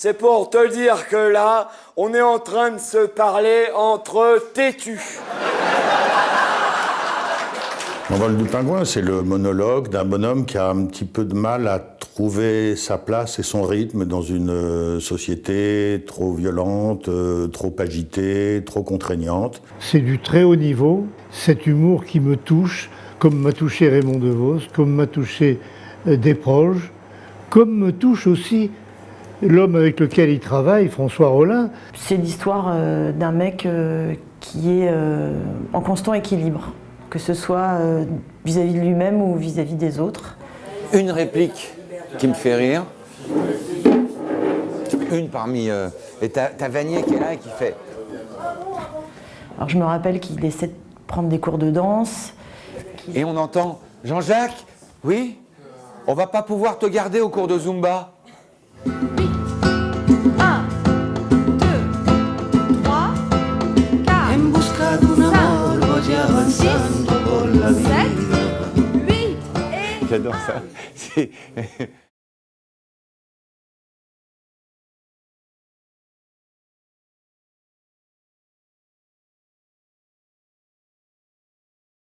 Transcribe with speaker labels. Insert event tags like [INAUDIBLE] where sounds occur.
Speaker 1: c'est pour te dire que là, on est en train de se parler entre têtus. [LAUGHS]
Speaker 2: L'envol du pingouin, c'est le monologue d'un bonhomme qui a un petit peu de mal à trouver sa place et son rythme dans une euh, société trop violente, euh, trop agitée, trop contraignante.
Speaker 3: C'est du très haut niveau, cet humour qui me touche, comme m'a touché Raymond DeVos, comme m'a touché euh, Desproges, comme me touche aussi l'homme avec lequel il travaille, François Rollin.
Speaker 4: C'est l'histoire d'un mec qui est en constant équilibre que ce soit vis-à-vis de lui-même ou vis-à-vis des autres.
Speaker 5: Une réplique qui me fait rire, une parmi... Euh, et t'as Vanier qui est là et qui fait...
Speaker 4: Alors je me rappelle qu'il essaie de prendre des cours de danse.
Speaker 5: Et on entend « Jean-Jacques, oui? On va pas pouvoir te garder au cours de Zumba ?» J'adore ça. [LAUGHS]